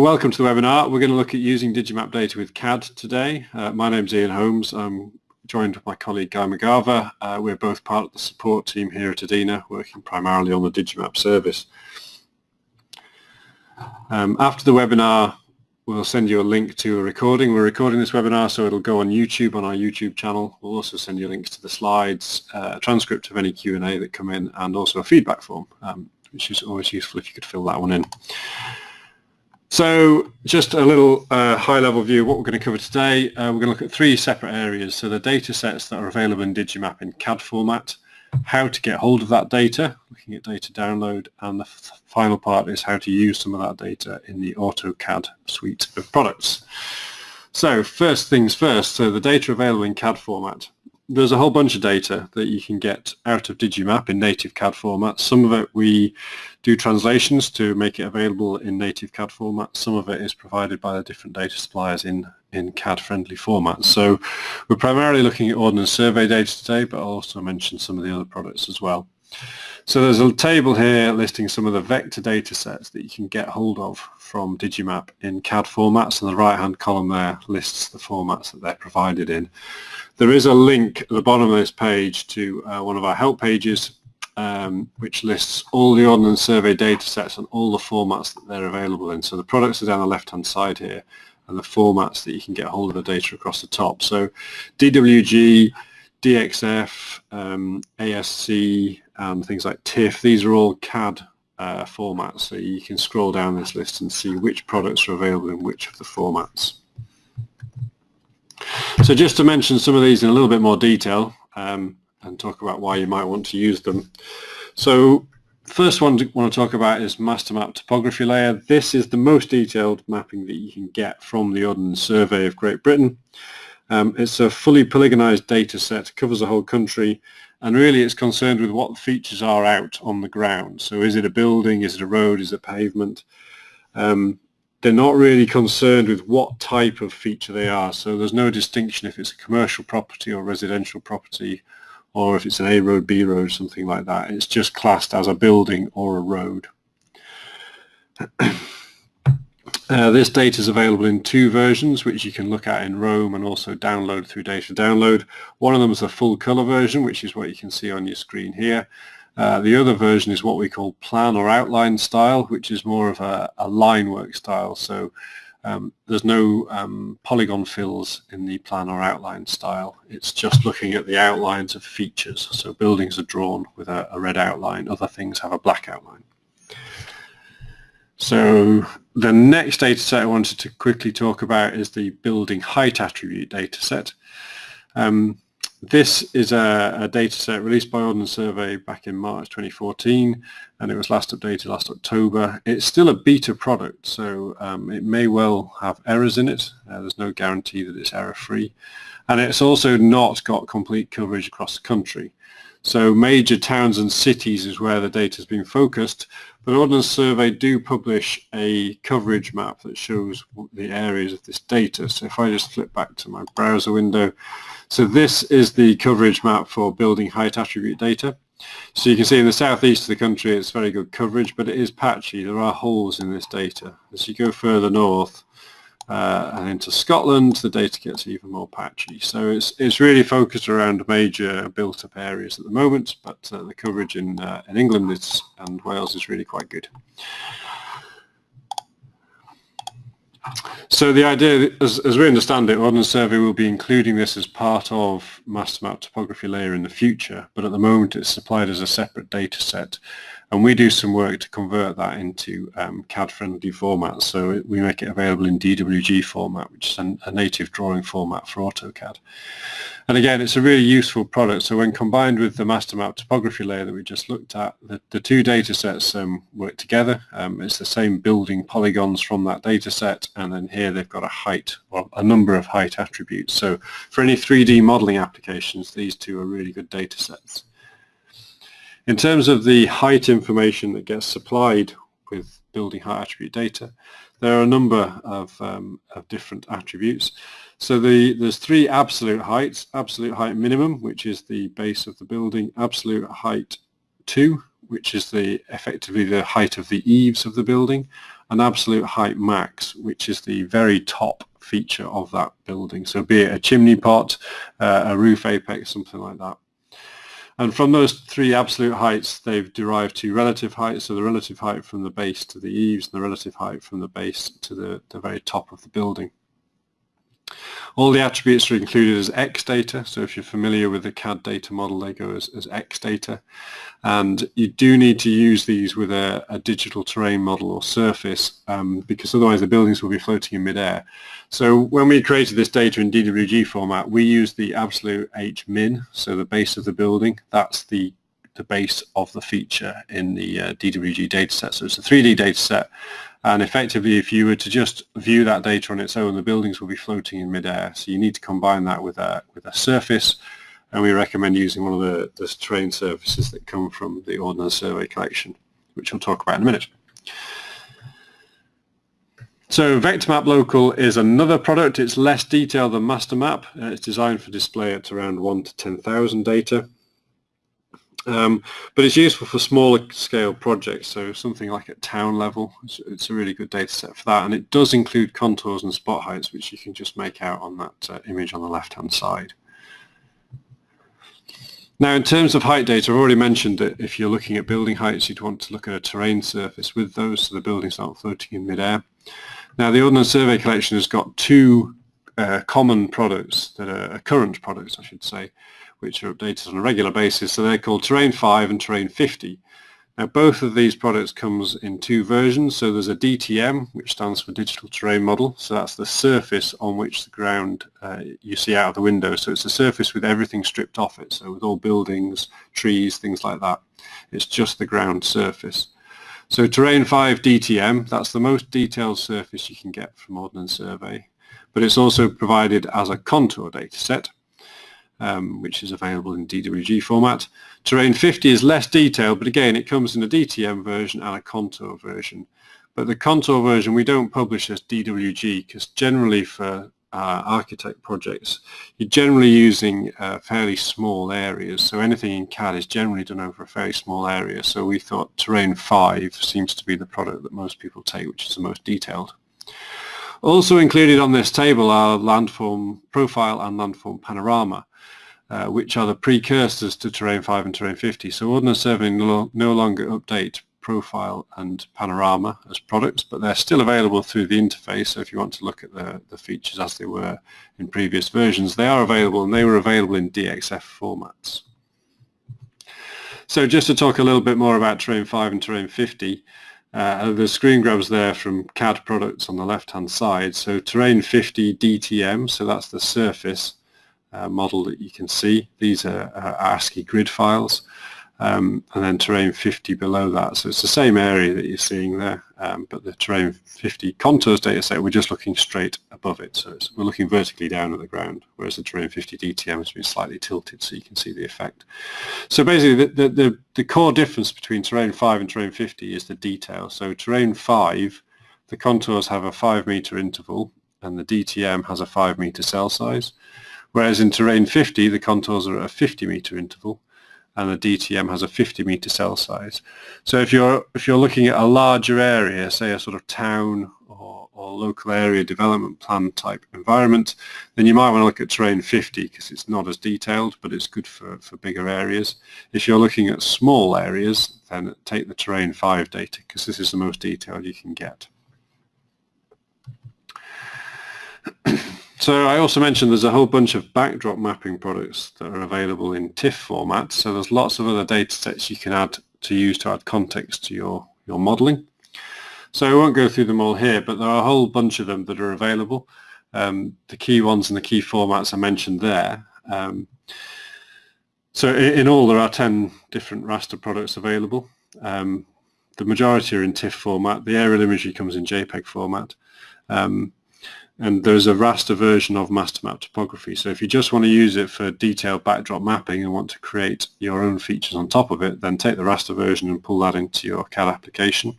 Welcome to the webinar. We're going to look at using Digimap data with CAD today. Uh, my name's Ian Holmes. I'm joined with my colleague Guy McGarver. Uh, we're both part of the support team here at EDINA, working primarily on the Digimap service. Um, after the webinar, we'll send you a link to a recording. We're recording this webinar, so it'll go on YouTube, on our YouTube channel. We'll also send you links to the slides, uh, a transcript of any Q&A that come in, and also a feedback form, um, which is always useful if you could fill that one in. So just a little uh, high-level view of what we're going to cover today. Uh, we're going to look at three separate areas. So the data sets that are available in Digimap in CAD format, how to get hold of that data, looking at data download, and the final part is how to use some of that data in the AutoCAD suite of products. So first things first, so the data available in CAD format there's a whole bunch of data that you can get out of Digimap in native CAD format. Some of it we do translations to make it available in native CAD format. Some of it is provided by the different data suppliers in, in CAD-friendly formats. So we're primarily looking at Ordnance Survey data today, but I'll also mention some of the other products as well. So there's a table here listing some of the vector data sets that you can get hold of from Digimap in CAD formats, and the right-hand column there lists the formats that they're provided in. There is a link at the bottom of this page to uh, one of our help pages um, which lists all the Ordnance Survey data sets and all the formats that they're available in. So the products are down the left-hand side here and the formats that you can get hold of the data across the top. So DWG, DXF, um, ASC, and things like TIFF, these are all CAD uh, formats. So you can scroll down this list and see which products are available in which of the formats. So just to mention some of these in a little bit more detail um, and talk about why you might want to use them. So first one I want to talk about is MasterMap topography layer. This is the most detailed mapping that you can get from the Ordnance Survey of Great Britain. Um, it's a fully polygonized data set, covers the whole country, and really it's concerned with what features are out on the ground. So is it a building, is it a road, is it pavement? Um, they're not really concerned with what type of feature they are. So there's no distinction if it's a commercial property or residential property or if it's an A road, B road, something like that. It's just classed as a building or a road. uh, this data is available in two versions, which you can look at in Roam and also download through Data Download. One of them is a full color version, which is what you can see on your screen here. Uh, the other version is what we call plan or outline style, which is more of a, a line work style. So um, there's no um, polygon fills in the plan or outline style. It's just looking at the outlines of features. So buildings are drawn with a, a red outline. Other things have a black outline. So the next data set I wanted to quickly talk about is the building height attribute data set. Um, this is a, a data set released by Ordnance Survey back in March 2014 and it was last updated last October. It's still a beta product so um, it may well have errors in it. Uh, there's no guarantee that it's error free and it's also not got complete coverage across the country. So major towns and cities is where the data has been focused, but Ordnance Survey do publish a coverage map that shows the areas of this data. So if I just flip back to my browser window, so this is the coverage map for building height attribute data. So you can see in the southeast of the country it's very good coverage, but it is patchy. There are holes in this data. As you go further north uh, and into Scotland, the data gets even more patchy. So it's, it's really focused around major built-up areas at the moment, but uh, the coverage in, uh, in England is, and Wales is really quite good. So the idea, as, as, we understand it, Ordnance Survey will be including this as part of MasterMap topography layer in the future, but at the moment it's supplied as a separate data set and we do some work to convert that into um, CAD-friendly formats. So we make it available in DWG format, which is a native drawing format for AutoCAD. And again, it's a really useful product. So when combined with the MasterMap topography layer that we just looked at, the, the two data sets um, work together. Um, it's the same building polygons from that data set, and then here they've got a height, or a number of height attributes. So for any 3D modeling applications, these two are really good data sets. In terms of the height information that gets supplied with building height attribute data, there are a number of, um, of different attributes. So the, there's three absolute heights, absolute height minimum, which is the base of the building, absolute height 2, which is the effectively the height of the eaves of the building, and absolute height max, which is the very top feature of that building. So be it a chimney pot, uh, a roof apex, something like that. And from those three absolute heights, they've derived two relative heights, so the relative height from the base to the eaves and the relative height from the base to the, the very top of the building. All the attributes are included as X data, so if you're familiar with the CAD data model, they go as, as X data. And you do need to use these with a, a digital terrain model or surface, um, because otherwise the buildings will be floating in midair. So when we created this data in DWG format, we used the absolute H min, so the base of the building. That's the the base of the feature in the uh, DWG dataset. So it's a 3D dataset and effectively if you were to just view that data on its own the buildings will be floating in midair. So you need to combine that with a, with a surface and we recommend using one of the, the terrain surfaces that come from the Ordnance Survey collection which we'll talk about in a minute. So VectorMap Local is another product. It's less detailed than MasterMap. Uh, it's designed for display at around 1 to 10,000 data. Um, but it's useful for smaller scale projects, so something like at town level, it's, it's, a really good data set for that. And it does include contours and spot heights, which you can just make out on that uh, image on the left-hand side. Now, in terms of height data, I've already mentioned that if you're looking at building heights, you'd want to look at a terrain surface with those so the buildings aren't floating in midair. Now, the Ordnance Survey Collection has got two uh, common products that are current products, I should say, which are updated on a regular basis. So they're called Terrain 5 and Terrain 50. Now both of these products comes in two versions. So there's a DTM, which stands for Digital Terrain Model. So that's the surface on which the ground uh, you see out of the window. So it's a surface with everything stripped off it. So with all buildings, trees, things like that. It's just the ground surface. So Terrain 5 DTM, that's the most detailed surface you can get from Ordnance Survey. But it's also provided as a contour data set um, which is available in DWG format. Terrain 50 is less detailed, but again, it comes in a DTM version and a contour version. But the contour version we don't publish as DWG because generally for uh, architect projects, you're generally using uh, fairly small areas. So anything in CAD is generally done over a very small area. So we thought Terrain 5 seems to be the product that most people take, which is the most detailed. Also included on this table are landform profile and landform panorama uh, which are the precursors to Terrain 5 and Terrain 50. So Ordnance Survey no, no longer update profile and panorama as products, but they're still available through the interface. So if you want to look at the, the features as they were in previous versions, they are available and they were available in DXF formats. So just to talk a little bit more about Terrain 5 and Terrain 50, uh, the screen grabs there from CAD products on the left-hand side. So Terrain 50 DTM, so that's the surface uh, model that you can see. These are, ASCII grid files. Um, and then terrain 50 below that. So it's the same area that you're seeing there, um, but the terrain 50 contours data set, we're just looking straight above it. So we're looking vertically down at the ground, whereas the terrain 50 DTM has been slightly tilted so you can see the effect. So basically the, the, the, the core difference between terrain 5 and terrain 50 is the detail. So terrain 5, the contours have a 5 meter interval and the DTM has a 5 meter cell size. Whereas in terrain 50, the contours are at a 50 meter interval and the DTM has a 50 meter cell size. So if you're if you're looking at a larger area, say a sort of town or, or local area development plan type environment, then you might want to look at terrain 50 because it's not as detailed, but it's good for, for bigger areas. If you're looking at small areas, then take the terrain 5 data because this is the most detailed you can get. So I also mentioned there's a whole bunch of backdrop mapping products that are available in TIFF format. So there's lots of other data sets you can add to use to add context to your, your modeling. So I won't go through them all here, but there are a whole bunch of them that are available. Um, the key ones and the key formats I mentioned there. Um, so in all there are 10 different raster products available. Um, the majority are in TIFF format. The aerial imagery comes in JPEG format. Um, and there's a raster version of MasterMap topography. So if you just want to use it for detailed backdrop mapping and want to create your own features on top of it, then take the raster version and pull that into your CAD application.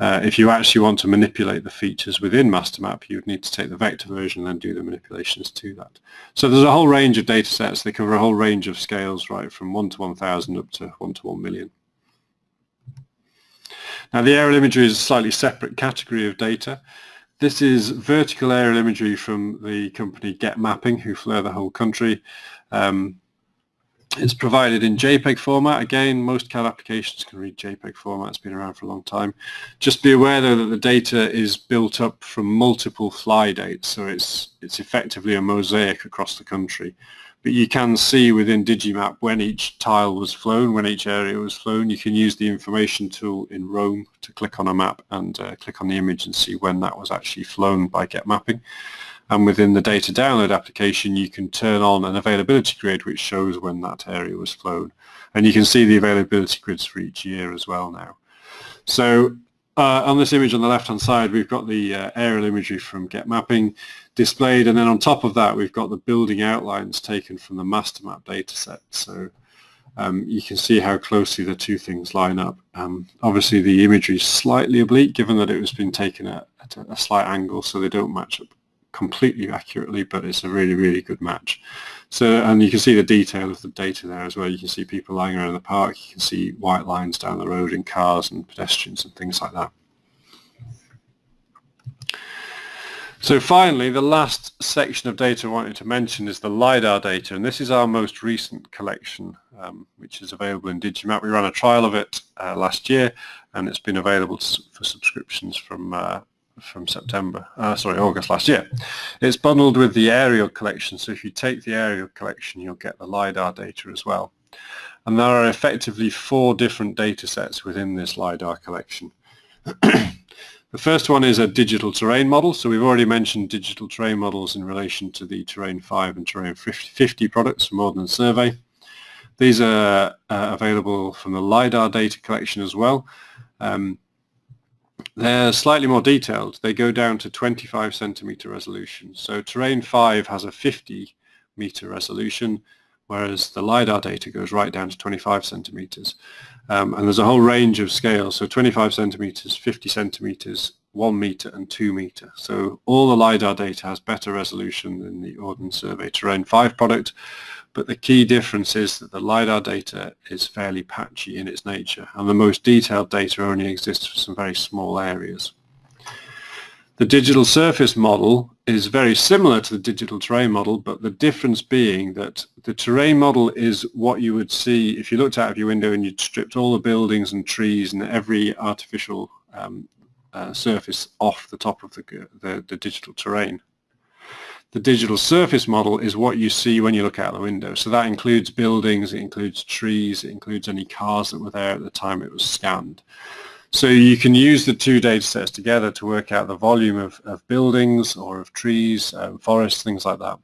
Uh, if you actually want to manipulate the features within MasterMap, you would need to take the vector version and then do the manipulations to that. So there's a whole range of data sets. They cover a whole range of scales, right, from 1 to 1,000 up to 1 to 1 million. Now the aerial imagery is a slightly separate category of data. This is vertical aerial imagery from the company Getmapping, who flew the whole country. Um, it's provided in JPEG format. Again, most CAD applications can read JPEG format. It's been around for a long time. Just be aware though that the data is built up from multiple fly dates, so it's it's effectively a mosaic across the country but you can see within Digimap when each tile was flown, when each area was flown. You can use the information tool in Roam to click on a map and uh, click on the image and see when that was actually flown by Getmapping. And within the data download application, you can turn on an availability grid which shows when that area was flown. And you can see the availability grids for each year as well now. So uh, on this image on the left-hand side, we've got the uh, aerial imagery from Getmapping displayed, and then on top of that, we've got the building outlines taken from the MasterMap dataset. So um, you can see how closely the two things line up. Um, obviously, the imagery is slightly oblique, given that it was being taken at, at a slight angle, so they don't match up completely accurately, but it's a really, really good match. So, and you can see the detail of the data there as well. You can see people lying around the park. You can see white lines down the road in cars and pedestrians and things like that. So finally, the last section of data I wanted to mention is the LiDAR data, and this is our most recent collection, um, which is available in Digimap. We ran a trial of it uh, last year, and it's been available for subscriptions from uh, from September, uh, sorry, August last year. It's bundled with the aerial collection, so if you take the aerial collection, you'll get the LiDAR data as well. And there are effectively four different data sets within this LiDAR collection. the first one is a digital terrain model, so we've already mentioned digital terrain models in relation to the Terrain 5 and Terrain 50 products from Ordnance Survey. These are uh, available from the LiDAR data collection as well. Um, they're slightly more detailed. They go down to 25 centimeter resolution. So Terrain 5 has a 50 meter resolution, whereas the LiDAR data goes right down to 25 centimeters. Um, and there's a whole range of scales, so 25 centimeters, 50 centimeters, 1 meter and 2 meter. So all the LiDAR data has better resolution than the Ordnance Survey Terrain 5 product, but the key difference is that the LiDAR data is fairly patchy in its nature, and the most detailed data only exists for some very small areas. The digital surface model is very similar to the digital terrain model, but the difference being that the terrain model is what you would see if you looked out of your window and you'd stripped all the buildings and trees and every artificial um, uh, surface off the top of the, the, the digital terrain. The digital surface model is what you see when you look out the window. So that includes buildings, it includes trees, it includes any cars that were there at the time it was scanned. So you can use the two data sets together to work out the volume of, of buildings or of trees, um, forests, things like that.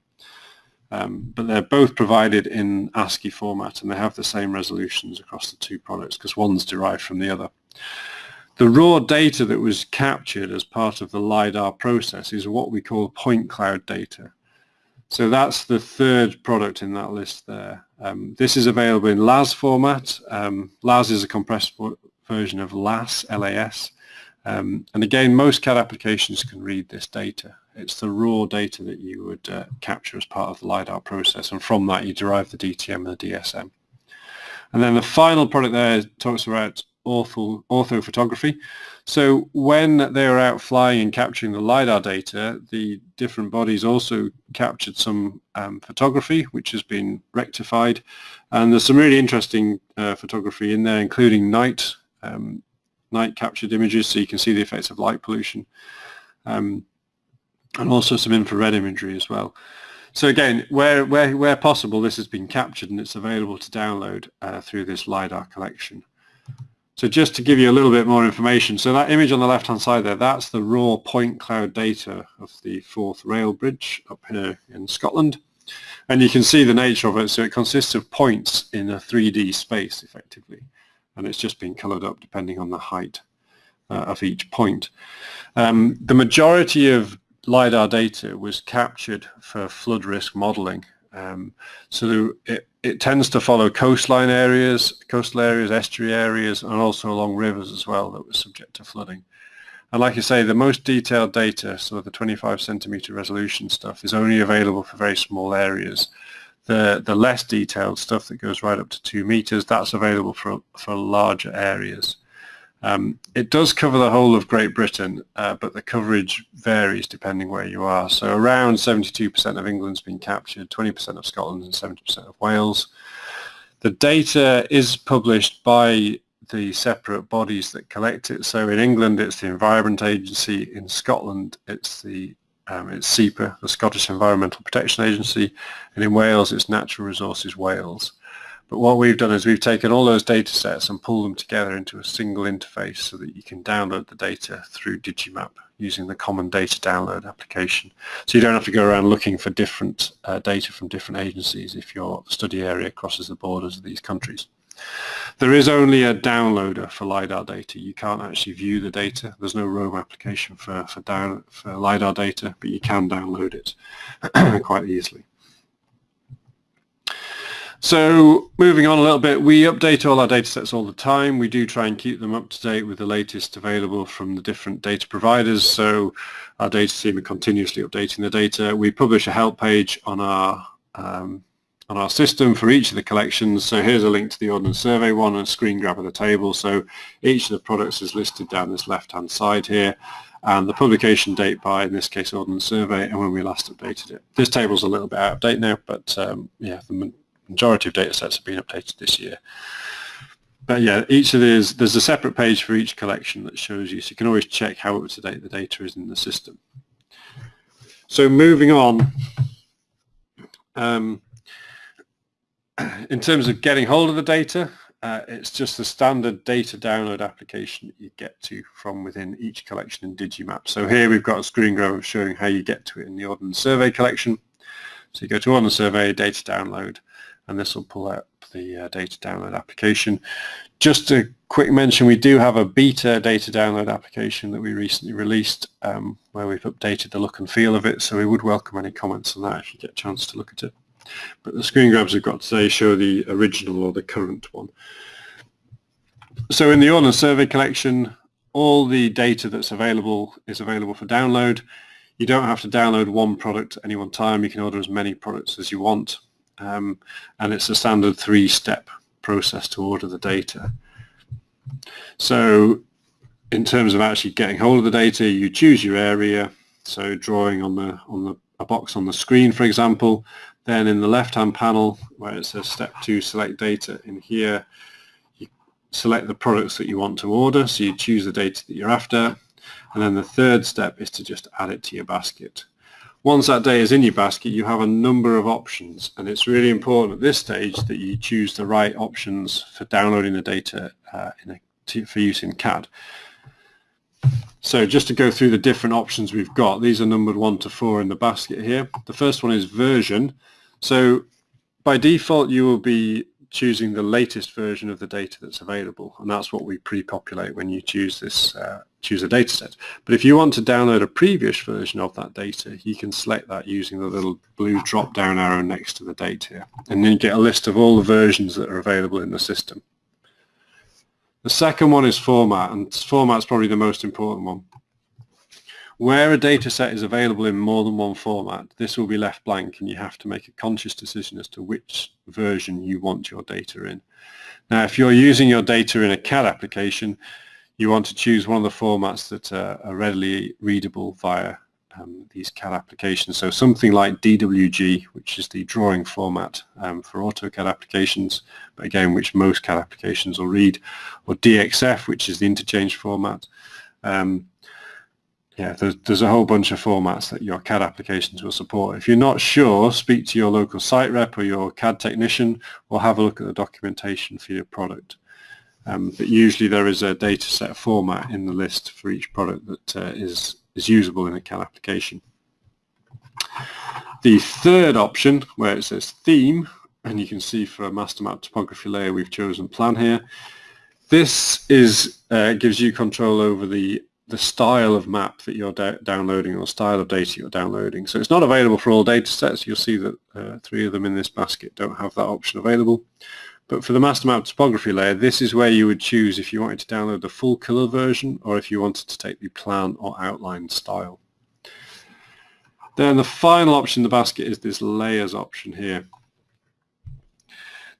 Um, but they're both provided in ASCII format and they have the same resolutions across the two products because one's derived from the other. The raw data that was captured as part of the LiDAR process is what we call point cloud data. So that's the third product in that list there. Um, this is available in LAZ format. Um, LAZ is a compressed version of LAS, LAS. Um, and again, most CAD applications can read this data. It's the raw data that you would uh, capture as part of the LiDAR process, and from that you derive the DTM and the DSM. And then the final product there talks about ortho, orthophotography. So when they were out flying and capturing the LiDAR data, the different bodies also captured some um, photography, which has been rectified. And there's some really interesting uh, photography in there, including night, um, night captured images, so you can see the effects of light pollution. Um, and also some infrared imagery as well. So again, where, where, where possible, this has been captured and it's available to download uh, through this LiDAR collection. So just to give you a little bit more information, so that image on the left-hand side there, that's the raw point cloud data of the Forth rail bridge up here in Scotland. And you can see the nature of it. So it consists of points in a 3D space, effectively. And it's just been colored up depending on the height uh, of each point. Um, the majority of LiDAR data was captured for flood risk modeling. Um, so it, it tends to follow coastline areas, coastal areas, estuary areas, and also along rivers as well that were subject to flooding. And like I say, the most detailed data, so the 25 centimeter resolution stuff, is only available for very small areas. The, the less detailed stuff that goes right up to two meters, that's available for, for larger areas. Um, it does cover the whole of Great Britain, uh, but the coverage varies depending where you are. So around 72% of England's been captured, 20% of Scotland and 70% of Wales. The data is published by the separate bodies that collect it. So in England, it's the Environment Agency. In Scotland, it's the um, it's SEPA, the Scottish Environmental Protection Agency, and in Wales, it's Natural Resources Wales. But what we've done is we've taken all those data sets and pulled them together into a single interface so that you can download the data through Digimap using the common data download application. So you don't have to go around looking for different uh, data from different agencies if your study area crosses the borders of these countries. There is only a downloader for LiDAR data. You can't actually view the data. There's no Roam application for, for, down, for LiDAR data, but you can download it quite easily. So moving on a little bit, we update all our data sets all the time. We do try and keep them up to date with the latest available from the different data providers. So our data team are continuously updating the data. We publish a help page on our um, on our system for each of the collections. So here's a link to the Ordnance Survey one and a screen grab of the table. So each of the products is listed down this left-hand side here and the publication date by, in this case, Ordnance Survey, and when we last updated it. This table's a little bit out of date now, but um, yeah, the majority of data sets have been updated this year. But yeah, each of these, there's a separate page for each collection that shows you, so you can always check how up to date the data is in the system. So moving on, um, in terms of getting hold of the data, uh, it's just the standard data download application that you get to from within each collection in Digimap. So here we've got a screen grab showing how you get to it in the Ordnance Survey collection. So you go to Ordnance Survey, data download, and this will pull out the uh, data download application. Just a quick mention, we do have a beta data download application that we recently released um, where we've updated the look and feel of it, so we would welcome any comments on that if you get a chance to look at it. But the screen grabs we've got today show the original or the current one. So in the Ordnance Survey collection, all the data that's available is available for download. You don't have to download one product at any one time. You can order as many products as you want. Um, and it's a standard three-step process to order the data. So in terms of actually getting hold of the data, you choose your area. So drawing on the on the a box on the screen, for example, then in the left-hand panel where it says step two, select data, in here you select the products that you want to order. So you choose the data that you're after. And then the third step is to just add it to your basket. Once that day is in your basket, you have a number of options. And it's really important at this stage that you choose the right options for downloading the data uh, a, for use in CAD. So just to go through the different options we've got, these are numbered one to four in the basket here. The first one is version. So by default, you will be choosing the latest version of the data that's available, and that's what we pre-populate when you choose this uh, choose a data set. But if you want to download a previous version of that data, you can select that using the little blue drop-down arrow next to the date here, and then you get a list of all the versions that are available in the system. The second one is format, and format is probably the most important one. Where a data set is available in more than one format, this will be left blank and you have to make a conscious decision as to which version you want your data in. Now, if you're using your data in a CAD application, you want to choose one of the formats that are readily readable via um, these CAD applications. So something like DWG, which is the drawing format um, for AutoCAD applications, but again, which most CAD applications will read, or DXF, which is the interchange format. Um, yeah, there's, there's a whole bunch of formats that your CAD applications will support. If you're not sure, speak to your local site rep or your CAD technician or have a look at the documentation for your product. Um, but usually there is a data set format in the list for each product that uh, is is usable in a CAD application. The third option, where it says theme, and you can see for a MasterMap topography layer we've chosen plan here, this is uh, gives you control over the the style of map that you're downloading or style of data you're downloading. So it's not available for all data sets. You'll see that uh, three of them in this basket don't have that option available. But for the MasterMap topography layer, this is where you would choose if you wanted to download the full color version or if you wanted to take the plan or outline style. Then the final option in the basket is this layers option here.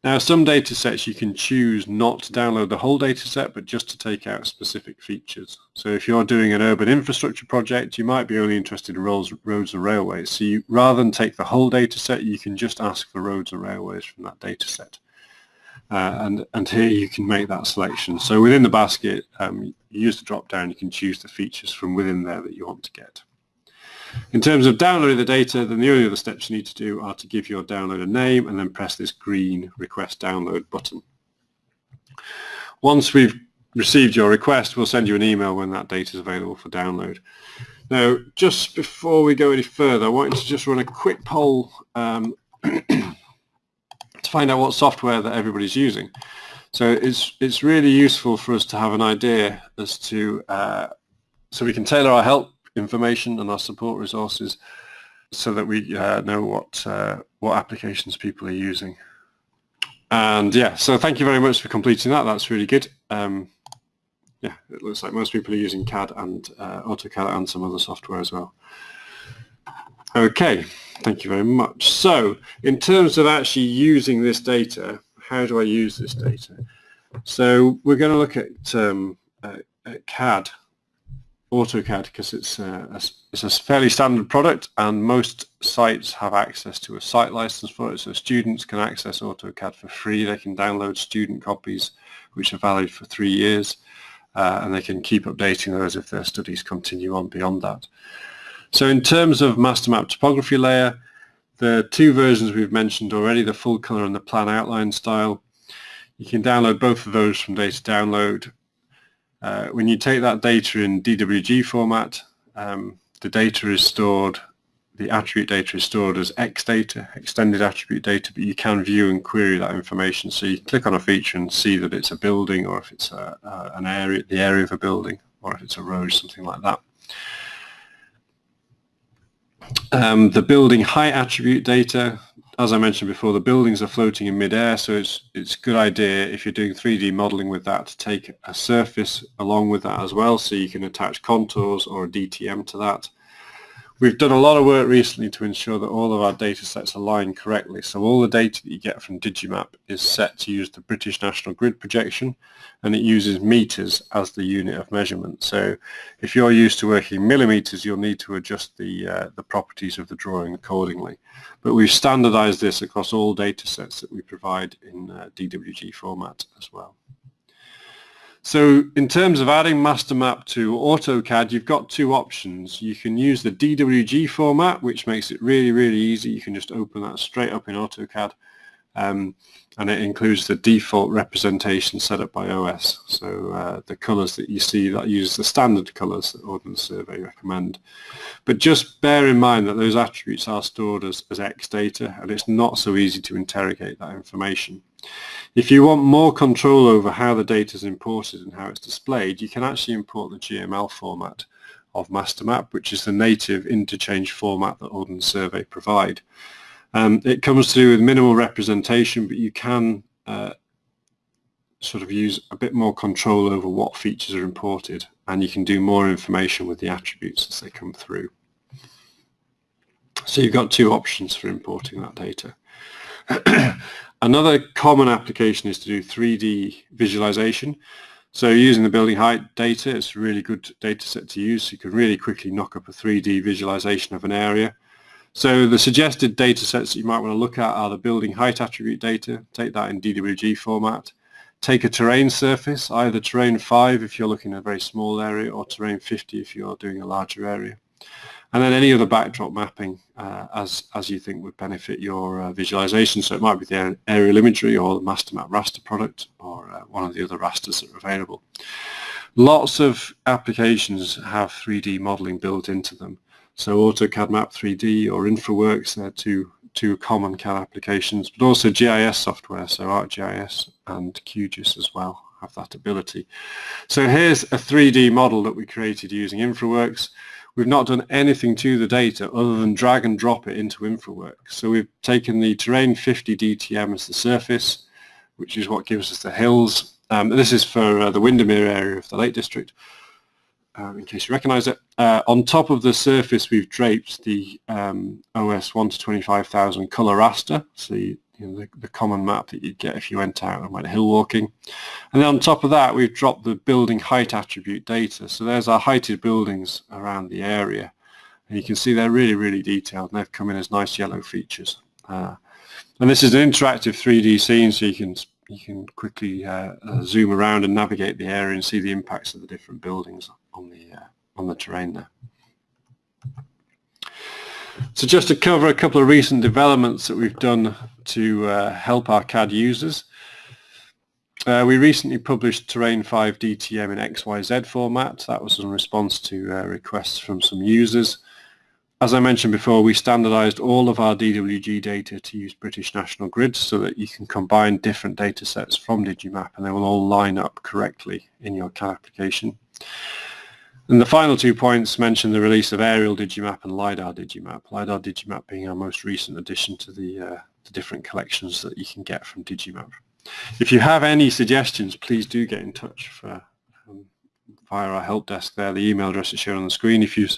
Now some data sets you can choose not to download the whole data set but just to take out specific features. So if you're doing an urban infrastructure project you might be only interested in roads, roads railways. So you, rather than take the whole data set you can just ask for roads and railways from that data set. Uh, and, and here you can make that selection. So within the basket um, you use the drop down you can choose the features from within there that you want to get. In terms of downloading the data, then the only other steps you need to do are to give your download a name and then press this green request download button. Once we've received your request, we'll send you an email when that data is available for download. Now, just before we go any further, I wanted to just run a quick poll um, to find out what software that everybody's using. So it's, it's really useful for us to have an idea as to, uh, so we can tailor our help information and our support resources so that we uh, know what uh, what applications people are using. And yeah, so thank you very much for completing that. That's really good. Um, yeah, it looks like most people are using CAD and uh, AutoCAD and some other software as well. Okay, thank you very much. So in terms of actually using this data, how do I use this data? So we're going to look at, um, at CAD AutoCAD because it's a, a, it's a fairly standard product and most sites have access to a site license for it so students can access AutoCAD for free. They can download student copies which are valid for three years uh, and they can keep updating those if their studies continue on beyond that. So in terms of MasterMap topography layer, the two versions we've mentioned already, the full color and the plan outline style, you can download both of those from data download uh, when you take that data in DWG format, um, the data is stored, the attribute data is stored as X data, extended attribute data, but you can view and query that information. So you click on a feature and see that it's a building or if it's a, uh, an area, the area of a building, or if it's a road, something like that. Um, the building height attribute data, as I mentioned before, the buildings are floating in midair, so it's it's a good idea if you're doing 3D modeling with that to take a surface along with that as well, so you can attach contours or a DTM to that. We've done a lot of work recently to ensure that all of our data sets align correctly. So all the data that you get from Digimap is set to use the British National Grid projection and it uses meters as the unit of measurement. So if you're used to working millimeters, you'll need to adjust the, uh, the properties of the drawing accordingly. But we've standardized this across all data sets that we provide in uh, DWG format as well. So in terms of adding MasterMap to AutoCAD, you've got two options. You can use the DWG format, which makes it really, really easy. You can just open that straight up in AutoCAD. Um, and it includes the default representation set up by OS. So uh, the colors that you see that uses the standard colors that Ordnance Survey recommend. But just bear in mind that those attributes are stored as, as X data and it's not so easy to interrogate that information. If you want more control over how the data is imported and how it's displayed, you can actually import the GML format of MasterMap, which is the native interchange format that Ordnance Survey provide. Um, it comes through with minimal representation, but you can uh, sort of use a bit more control over what features are imported, and you can do more information with the attributes as they come through. So you've got two options for importing that data. Another common application is to do 3D visualization. So using the building height data, it's a really good data set to use. You can really quickly knock up a 3D visualization of an area. So the suggested data sets that you might want to look at are the building height attribute data, take that in DWG format. Take a terrain surface, either terrain 5 if you're looking at a very small area or terrain 50 if you're doing a larger area and then any other backdrop mapping uh, as as you think would benefit your uh, visualization. So it might be the aerial imagery or the MasterMap raster product or uh, one of the other rasters that are available. Lots of applications have 3D modeling built into them. So AutoCAD Map 3D or InfraWorks, they're two, two common CAD applications, but also GIS software, so ArcGIS and QGIS as well have that ability. So here's a 3D model that we created using InfraWorks. We've not done anything to the data other than drag and drop it into InfraWorks. So we've taken the terrain 50 DTM as the surface, which is what gives us the hills. Um, this is for uh, the Windermere area of the Lake District, um, in case you recognise it. Uh, on top of the surface, we've draped the um, OS 1 to 25,000 colour raster. So you, you know, the, the, common map that you'd get if you went out and went hill walking. And then on top of that, we've dropped the building height attribute data. So there's our heighted buildings around the area. And you can see they're really, really detailed and they've come in as nice yellow features. Uh, and this is an interactive 3D scene so you can you can quickly uh, uh, zoom around and navigate the area and see the impacts of the different buildings on the uh, on the terrain there. So just to cover a couple of recent developments that we've done to uh, help our CAD users. Uh, we recently published Terrain 5 DTM in XYZ format. That was in response to uh, requests from some users. As I mentioned before, we standardized all of our DWG data to use British National Grid so that you can combine different data sets from Digimap and they will all line up correctly in your CAD application. And the final two points mention the release of Aerial Digimap and LiDAR Digimap. LiDAR Digimap being our most recent addition to the, uh, the different collections that you can get from Digimap. If you have any suggestions, please do get in touch for, um, via our help desk there. The email address is shown on the screen. If, you,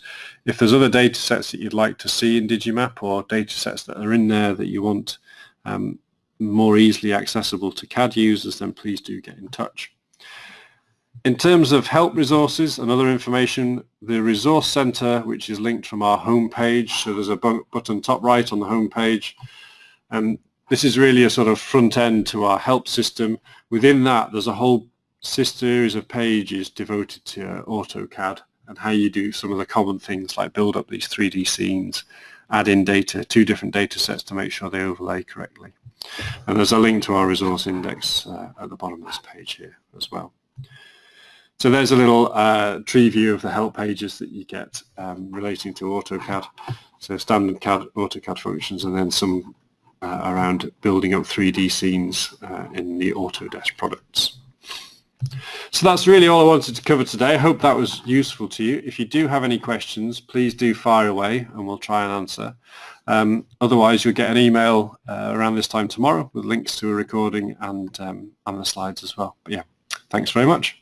if there's other data sets that you'd like to see in Digimap or data sets that are in there that you want um, more easily accessible to CAD users, then please do get in touch. In terms of help resources and other information, the Resource Center, which is linked from our home page, so there's a button top right on the home and this is really a sort of front end to our help system. Within that, there's a whole series of pages devoted to AutoCAD and how you do some of the common things like build up these 3D scenes, add in data, two different data sets to make sure they overlay correctly. And there's a link to our resource index uh, at the bottom of this page here as well. So there's a little uh, tree view of the help pages that you get um, relating to AutoCAD. So standard CAD, AutoCAD functions and then some uh, around building up 3D scenes uh, in the Autodesk products. So that's really all I wanted to cover today. I hope that was useful to you. If you do have any questions, please do fire away and we'll try and answer. Um, otherwise, you'll get an email uh, around this time tomorrow with links to a recording and, um, and the slides as well. But yeah, thanks very much.